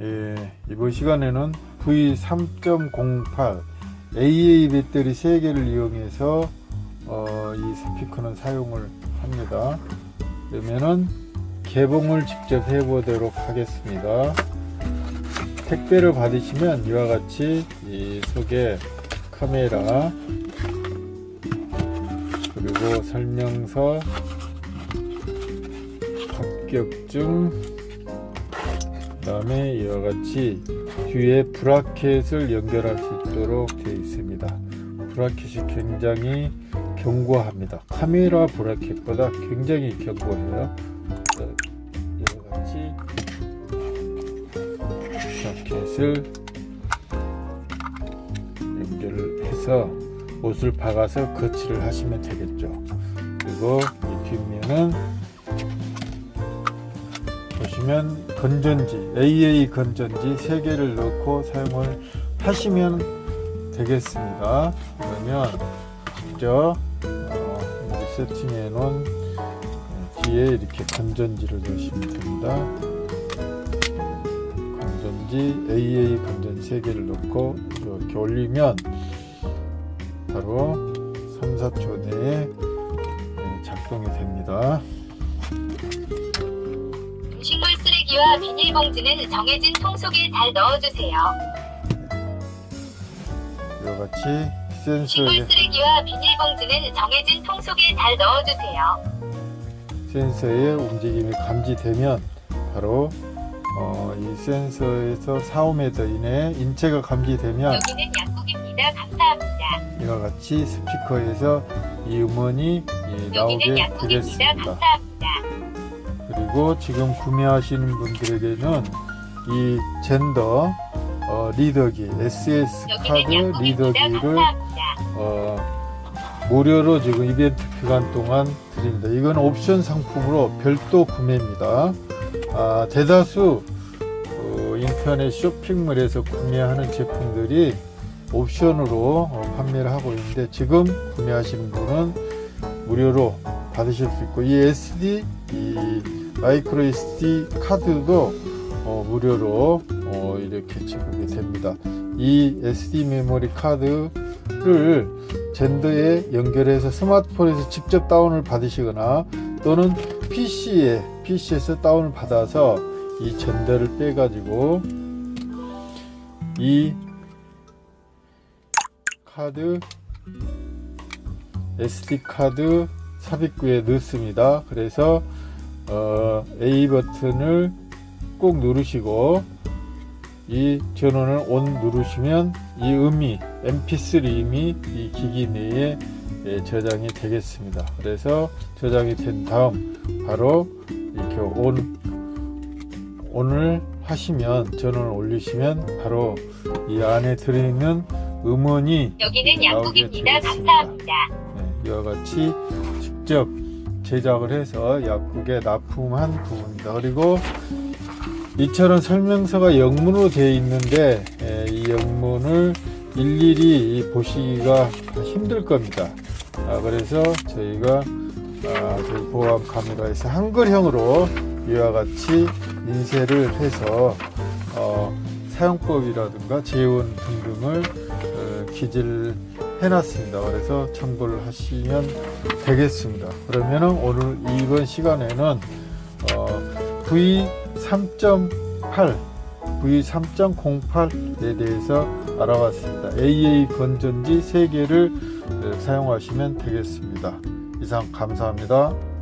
예, 이번 시간에는 V3.08 AA 배터리 3개를 이용해서 어, 이 스피커는 사용을 합니다. 그러면은 개봉을 직접 해보도록 하겠습니다. 택배를 받으시면 이와 같이 이 속에 카메라 그리고 설명서 합격증 그 다음에 이와 같이 뒤에 브라켓을 연결할 수 있도록 되어 있습니다. 브라켓이 굉장히 견고합니다. 카메라 브라켓보다 굉장히 견고해요. 이와 같이 브라켓을 연결을 해서 못을 박아서 거치를 하시면 되겠죠. 그리고 이 뒷면은 보시면 건전지 AA 건전지 3개를 넣고 사용을 하시면 되겠습니다. 그러면 직접 어, 세팅해 놓은 뒤에 이렇게 건전지를 넣으시면 됩니다. 건전지 AA 건전지 3개를 넣고 이렇게 올리면 바로 3, 4초 내에 작동이 됩니다 쓰레기와 비닐봉지는 정해진 통 속에 잘 넣어주세요. 이와 같이 음식물 센서에 쓰레기와 비닐봉지는 정해진 통 속에 잘 넣어주세요. 센서의 움직임이 감지되면 바로 어, 이 센서에서 4, 5m 이내에 인체가 감지되면 여기는 약국입니다. 감사합니다. 이와 같이 스피커에서 이 음원이 예, 나오게. 되겠습니다. 감사합니다. 그리고 지금 구매하시는 분들에게는 이 젠더 어, 리더기 SS 카드. 리더기를. 어, 무료로 지금 이벤트 기간 동안 드립니다. 이건 옵션 상품으로 별도 구매입니다. 아, 대다수 어, 인터넷 쇼핑몰에서 구매하는 제품들이 옵션으로 어, 판매를 하고 있는데 지금 구매하시는 분은 무료로 받으실 수 있고 이 SD 이 마이크로 SD 카드도 어, 무료로 어, 이렇게 지급이 됩니다. 이 SD 메모리 카드를 젠더에 연결해서 스마트폰에서 직접 다운을 받으시거나 또는 PC에 PC에서 다운을 받아서 이 젠더를 빼 가지고 이 카드 SD 카드 삽입구에 넣습니다. 그래서 어, A 버튼을 꼭 누르시고 이 전원을 ON 누르시면 이 음이 mp3 음이 이 기기 내에 예, 저장이 되겠습니다. 그래서 저장이 된 다음 바로 이렇게 ON ON을 하시면 전원을 올리시면 바로 이 안에 들어있는 음원이 여기는. 되겠습니다. 감사합니다. 네, 이와 같이 직접 제작을 해서 약국에 납품한 부분입니다. 그리고 이처럼 설명서가 영문으로 되어 있는데 에, 이 영문을 일일이 보시기가 힘들 겁니다. 아, 그래서 저희가 아, 보안 카메라에서 한글형으로 이와 같이 인쇄를 해서 어, 사용법이라든가 재원 등등을 어, 기재를 해놨습니다. 그래서 참고를 하시면 되겠습니다. 그러면은 오늘 이번 시간에는 어, V3.8 V3.08에 대해서 알아봤습니다. AA 건전지 3개를 사용하시면 되겠습니다. 이상 감사합니다.